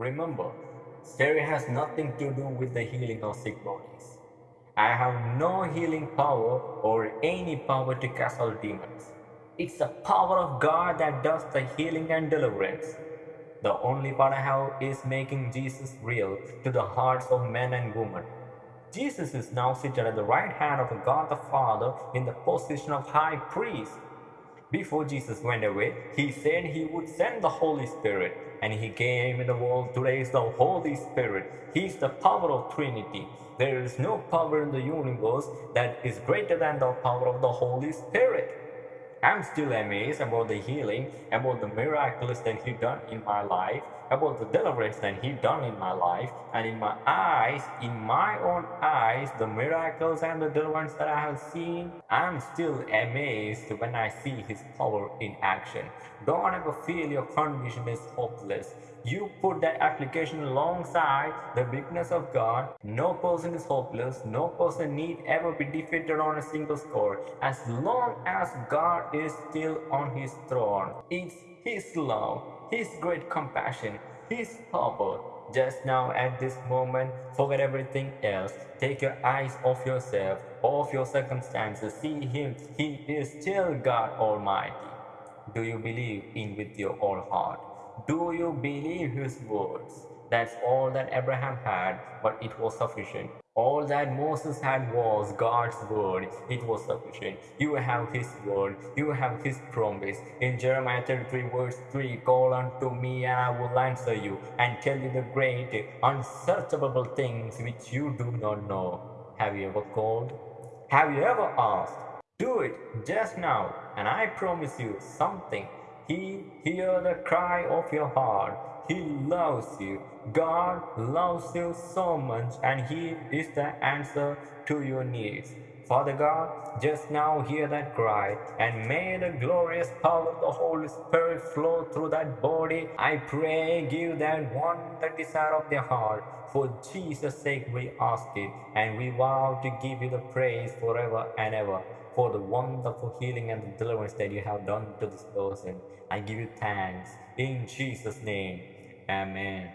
Remember, Spirit has nothing to do with the healing of sick bodies. I have no healing power or any power to cast out demons. It's the power of God that does the healing and deliverance. The only part I have is making Jesus real to the hearts of men and women. Jesus is now seated at the right hand of God the Father in the position of high priest. Before Jesus went away, he said he would send the Holy Spirit, and he came in the world to raise the Holy Spirit. He is the power of Trinity. There is no power in the universe that is greater than the power of the Holy Spirit. I'm still amazed about the healing, about the miracles that He done in my life, about the deliverance that He done in my life, and in my eyes, in my own eyes, the miracles and the deliverance that I have seen. I'm still amazed when I see His power in action. Don't ever feel your condition is hopeless. You put that application alongside the bigness of God. No person is hopeless. No person need ever be defeated on a single score. As long as God is still on his throne, it's his love, his great compassion, his power. Just now at this moment, forget everything else. Take your eyes off yourself, off your circumstances. See him. He is still God Almighty. Do you believe in with your whole heart? Do you believe his words? That's all that Abraham had, but it was sufficient. All that Moses had was God's word. It was sufficient. You have his word. You have his promise. In Jeremiah 33 verse 3, Call unto me and I will answer you and tell you the great unsearchable things which you do not know. Have you ever called? Have you ever asked? Do it just now and I promise you something he hears the cry of your heart. He loves you. God loves you so much and He is the answer to your needs. Father God, just now hear that cry and may the glorious power of the Holy Spirit flow through that body. I pray, give that one the desire of their heart. For Jesus' sake we ask it and we vow to give you the praise forever and ever for the wonderful healing and the deliverance that you have done to this person. I give you thanks in Jesus' name. Amen.